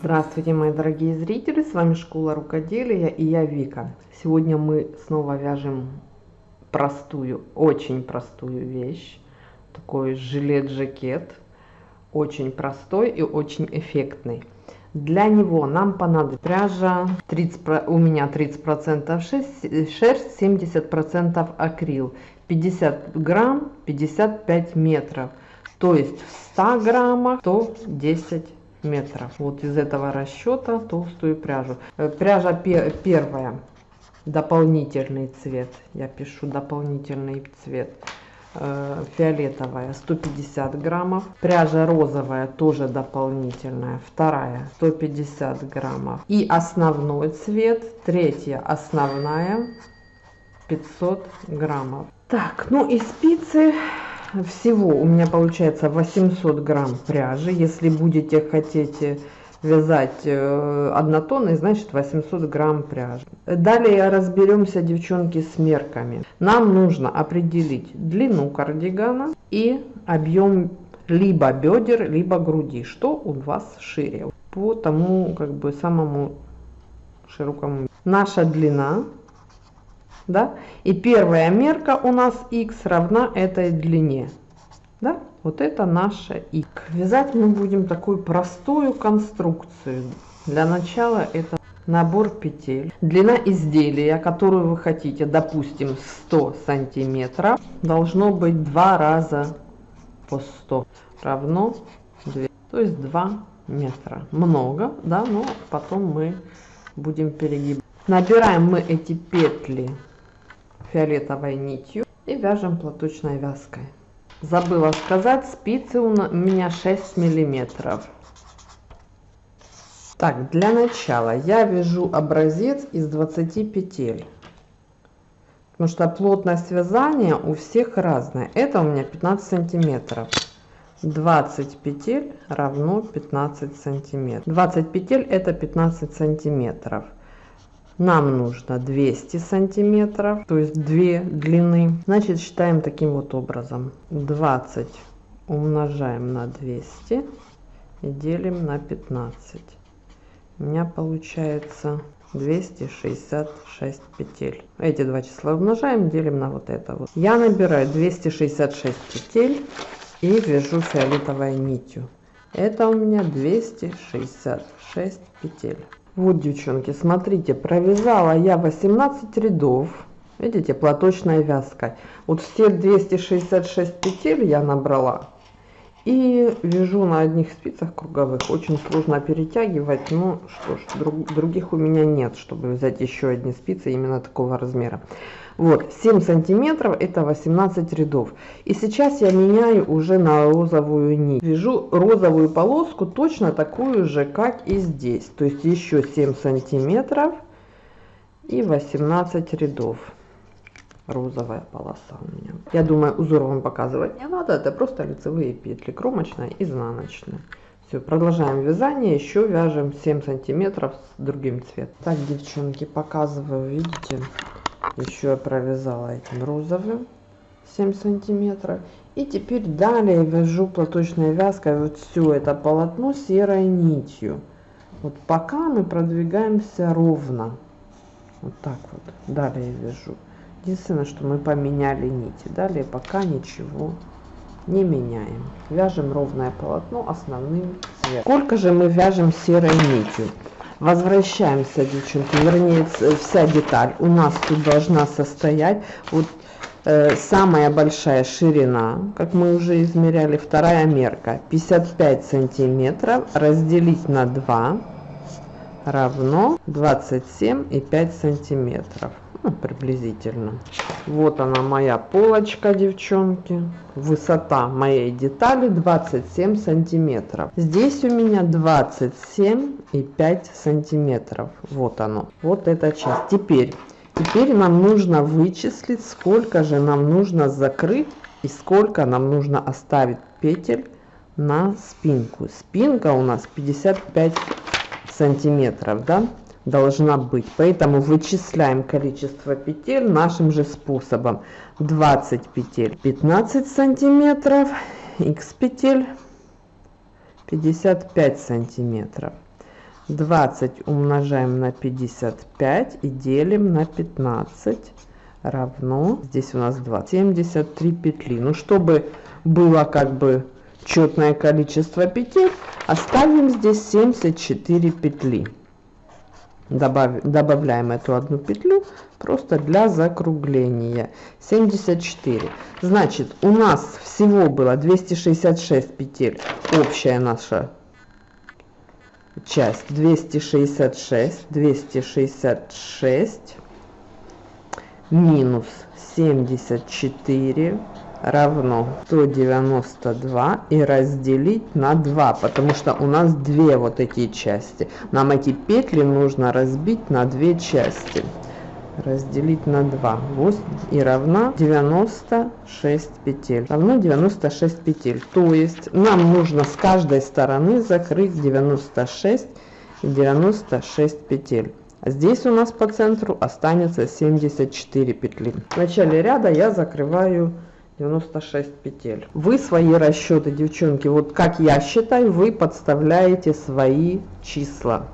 Здравствуйте, мои дорогие зрители! С вами Школа Рукоделия и я Вика. Сегодня мы снова вяжем простую, очень простую вещь. Такой жилет-жакет. Очень простой и очень эффектный. Для него нам понадобится пряжа, 30, у меня 30% шерсть, 70% акрил, 50 грамм, 55 метров. То есть в 100 граммах 110 метров. Вот из этого расчета толстую пряжу. Э, пряжа первая, дополнительный цвет. Я пишу дополнительный цвет. Э, фиолетовая 150 граммов. Пряжа розовая тоже дополнительная. Вторая 150 граммов. И основной цвет, третья основная 500 граммов. Так, ну и спицы всего у меня получается 800 грамм пряжи. Если будете хотеть вязать э, однотонный, значит 800 грамм пряжи. Далее разберемся, девчонки, с мерками. Нам нужно определить длину кардигана и объем либо бедер, либо груди, что у вас шире. По тому, как бы, самому широкому. Наша длина да? И первая мерка у нас x равна этой длине, да? Вот это наша x. Вязать мы будем такую простую конструкцию. Для начала это набор петель. Длина изделия, которую вы хотите, допустим, 100 сантиметров, должно быть два раза по 100 равно 2, то есть 2 метра. Много, да, но потом мы будем перегибать. Набираем мы эти петли фиолетовой нитью и вяжем платочной вязкой. Забыла сказать, спицы у меня 6 миллиметров. Так, для начала я вяжу образец из 20 петель. Потому что плотность вязания у всех разная. Это у меня 15 сантиметров. 20 петель равно 15 сантиметров. 20 петель это 15 сантиметров нам нужно 200 сантиметров то есть две длины. Значит считаем таким вот образом. 20 умножаем на 200 и делим на 15 у меня получается 266 петель. Эти два числа умножаем делим на вот это вот. Я набираю 266 петель и вяжу фиолетовой нитью. Это у меня 266 петель вот, девчонки, смотрите, провязала я 18 рядов. Видите, платочной вязкой. Вот все 266 петель я набрала. И вяжу на одних спицах круговых. Очень сложно перетягивать, но что ж, друг, других у меня нет, чтобы взять еще одни спицы именно такого размера. Вот, 7 сантиметров это 18 рядов. И сейчас я меняю уже на розовую нить. Вяжу розовую полоску точно такую же, как и здесь. То есть еще 7 сантиметров и 18 рядов. Розовая полоса у меня. Я думаю, узор вам показывать не надо. Это просто лицевые петли, кромочная, изнаночная. Все, продолжаем вязание, еще вяжем 7 сантиметров с другим цветом. Так, девчонки, показываю, видите, еще я провязала этим розовым 7 сантиметров и теперь далее вяжу платочной вязкой вот все это полотно серой нитью вот пока мы продвигаемся ровно вот так вот далее вяжу единственное что мы поменяли нити. Далее пока ничего не меняем. Вяжем ровное полотно основным цветом. Сколько же мы вяжем серой нитью? Возвращаемся девчонки вернее вся деталь. У нас тут должна состоять вот э, самая большая ширина как мы уже измеряли вторая мерка. 55 сантиметров разделить на 2 равно 27 и 5 сантиметров ну, приблизительно. Вот она моя полочка девчонки. Высота моей детали 27 сантиметров. Здесь у меня 27 и 5 сантиметров. Вот оно. Вот эта часть. Теперь теперь нам нужно вычислить сколько же нам нужно закрыть и сколько нам нужно оставить петель на спинку. Спинка у нас 55 сантиметров да должна быть. Поэтому вычисляем количество петель нашим же способом. 20 петель 15 сантиметров, x петель 55 сантиметров. 20 умножаем на 55 и делим на 15 равно, здесь у нас 2, 73 петли. Ну, чтобы было как бы четное количество петель, оставим здесь 74 петли. Добав, добавляем эту одну петлю просто для закругления. 74 значит у нас всего было 266 петель. Общая наша часть 266 266 минус 74 равно 192 и разделить на 2 потому что у нас две вот эти части. Нам эти петли нужно разбить на две части. Разделить на 2 8 и равна 96 петель. Равно 96 петель. То есть нам нужно с каждой стороны закрыть 96 и 96 петель. Здесь у нас по центру останется 74 петли. В начале ряда я закрываю 96 петель. Вы свои расчеты девчонки вот как я считаю вы подставляете свои числа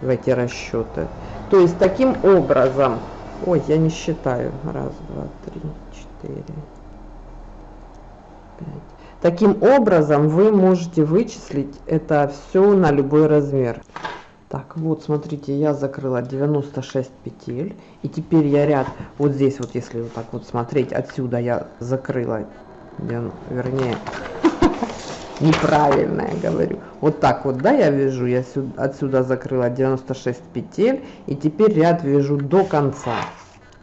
в эти расчеты то есть таким образом ой я не считаю. Раз два три четыре пять. Таким образом вы можете вычислить это все на любой размер так вот смотрите я закрыла 96 петель. И теперь я ряд вот здесь вот если вот так вот смотреть отсюда я закрыла. Вернее неправильно я говорю. Вот так вот да я вяжу я сюда, отсюда закрыла 96 петель. И теперь ряд вяжу до конца.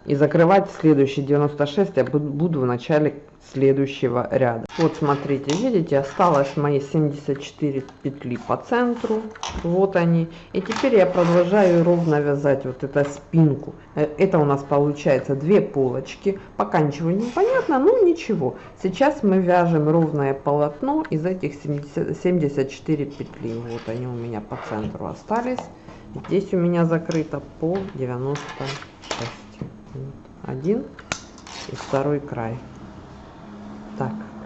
И закрывать следующий 96 я буду в начале следующего ряда. Вот смотрите видите осталось мои 74 петли по центру. Вот они. И теперь я продолжаю ровно вязать вот эту спинку. Э, это у нас получается две полочки. Пока ничего не понятно ну ничего. Сейчас мы вяжем ровное полотно из этих 70, 74 петли. Вот они у меня по центру остались. Здесь у меня закрыто по 96 один и второй край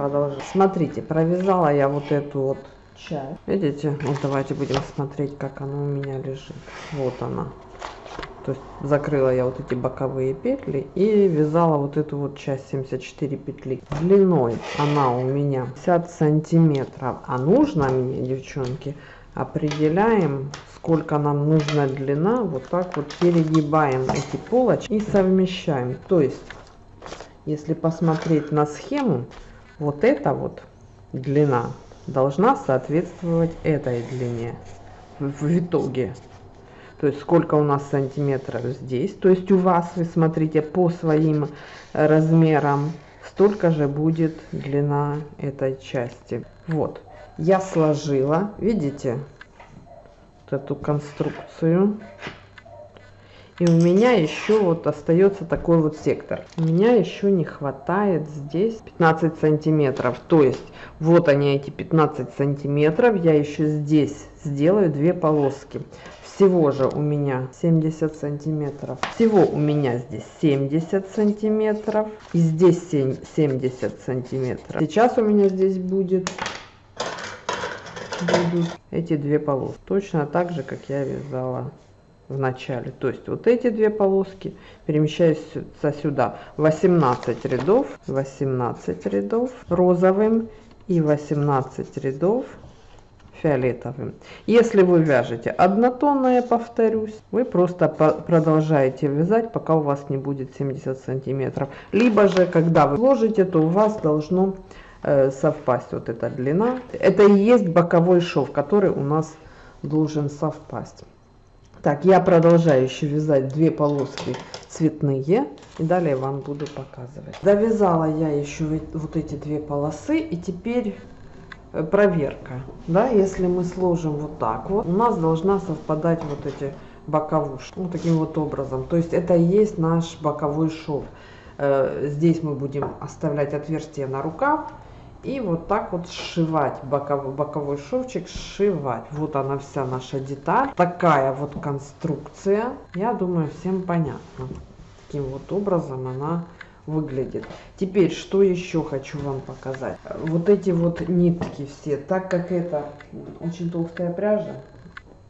так, продолжим. Смотрите, провязала я вот эту вот часть. Видите? Вот давайте будем смотреть, как она у меня лежит. Вот она. То есть закрыла я вот эти боковые петли и вязала вот эту вот часть 74 петли. Длиной она у меня 50 сантиметров. А нужно мне, девчонки, определяем, сколько нам нужна длина. Вот так вот перегибаем эти полочки и совмещаем. То есть если посмотреть на схему, вот эта вот длина должна соответствовать этой длине в, итоге. То есть сколько у нас сантиметров здесь. То есть у вас, вы смотрите, по своим размерам, столько же будет длина этой части. Вот, я сложила, видите, вот эту конструкцию. И у меня еще вот остается такой вот сектор. У меня еще не хватает здесь 15 сантиметров. То есть вот они эти 15 сантиметров. Я еще здесь сделаю две полоски. Всего же у меня 70 сантиметров. Всего у меня здесь 70 сантиметров. И здесь 70 сантиметров. Сейчас у меня здесь будет будут эти две полоски. Точно так же, как я вязала в начале. То есть вот эти две полоски перемещаются сюда. 18 рядов, 18 рядов розовым и 18 рядов фиолетовым. Если вы вяжете однотонное, повторюсь, вы просто продолжаете вязать, пока у вас не будет 70 сантиметров. Либо же, когда вы ложите, то у вас должно э, совпасть вот эта длина. Это и есть боковой шов, который у нас должен совпасть. Так, я продолжаю еще вязать две полоски цветные. И далее вам буду показывать. Довязала я еще вот эти две полосы. И теперь э, проверка. Да, если мы сложим вот так вот, у нас должна совпадать вот эти боковушки. Вот таким вот образом. То есть это и есть наш боковой шов. Э, здесь мы будем оставлять отверстие на рукав и вот так вот сшивать боковой, боковой шовчик сшивать. Вот она вся наша деталь. Такая вот конструкция. Я думаю всем понятно таким вот образом она выглядит. Теперь что еще хочу вам показать? Вот эти вот нитки все так как это очень толстая пряжа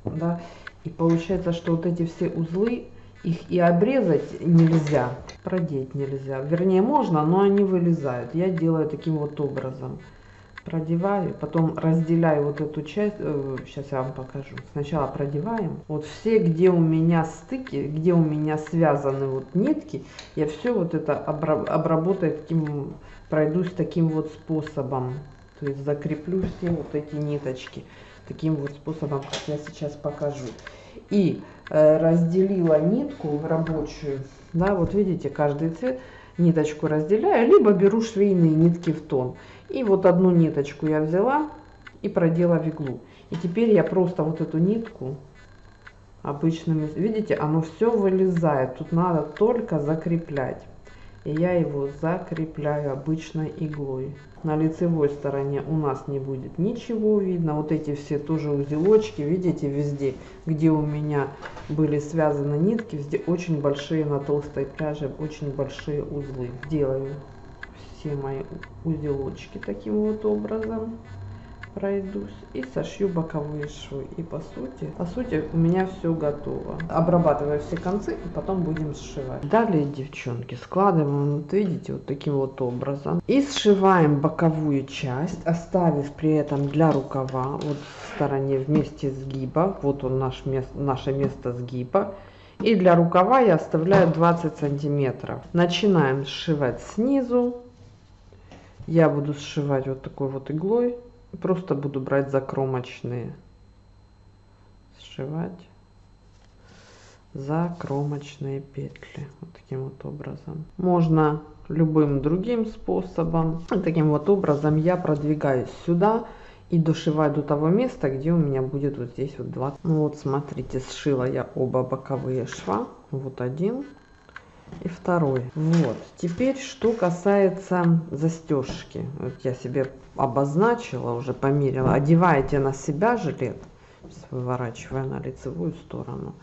да, и получается, что вот эти все узлы, их и обрезать нельзя, продеть нельзя. Вернее, можно, но они вылезают. Я делаю таким вот образом. Продеваю, потом разделяю вот эту часть, э, сейчас я вам покажу. Сначала продеваем. Вот все, где у меня стыки, где у меня связаны вот нитки, я все вот это обработаю таким, пройдусь таким вот способом. То есть закреплю все вот эти ниточки таким вот способом, как я сейчас покажу. И э, разделила нитку рабочую, да, вот видите, каждый цвет, ниточку разделяю, либо беру швейные нитки в тон. И вот одну ниточку я взяла и продела в иглу. И теперь я просто вот эту нитку обычными, видите, оно все вылезает, тут надо только закреплять и я его закрепляю обычной иглой. На лицевой стороне у нас не будет ничего видно. Вот эти все тоже узелочки, видите, везде, где у меня были связаны нитки, везде очень большие на толстой пряже, очень большие узлы. Делаю все мои узелочки таким вот образом пройдусь и сошью боковые швы. И по сути, по сути у меня все готово. Обрабатываю все концы и потом будем сшивать. Далее, девчонки, складываем, вот видите, вот таким вот образом. И сшиваем боковую часть, оставив при этом для рукава, вот в стороне вместе сгиба, вот он наш мест, наше место сгиба. И для рукава я оставляю 20 сантиметров. Начинаем сшивать снизу. Я буду сшивать вот такой вот иглой Просто буду брать закромочные. Сшивать закромочные петли. Вот таким вот образом. Можно любым другим способом. Таким вот образом я продвигаюсь сюда и дошиваю до того места, где у меня будет вот здесь вот 20. Ну вот смотрите, сшила я оба боковые шва. Вот один и второй. Вот. Теперь, что касается застежки. Вот я себе обозначила, уже померила. Одеваете на себя жилет, выворачивая на лицевую сторону.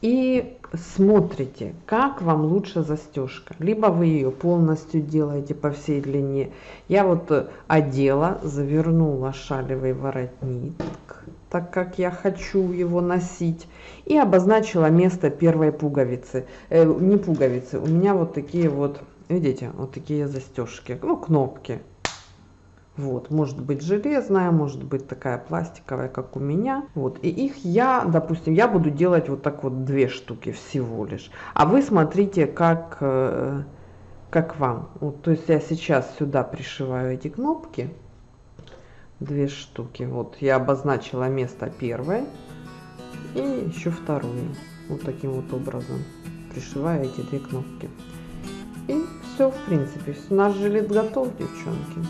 И смотрите, как вам лучше застежка. Либо вы ее полностью делаете по всей длине. Я вот одела, завернула шалевый воротник так как я хочу его носить. И обозначила место первой пуговицы. Э, не пуговицы, у меня вот такие вот, видите, вот такие застежки, ну, кнопки. Вот, может быть железная, может быть такая пластиковая, как у меня. Вот, и их я, допустим, я буду делать вот так вот две штуки всего лишь. А вы смотрите, как, э, как вам. Вот, то есть я сейчас сюда пришиваю эти кнопки две штуки. Вот я обозначила место первой и еще вторую. Вот таким вот образом пришиваю эти две кнопки. И все, в принципе, наш жилет готов, девчонки.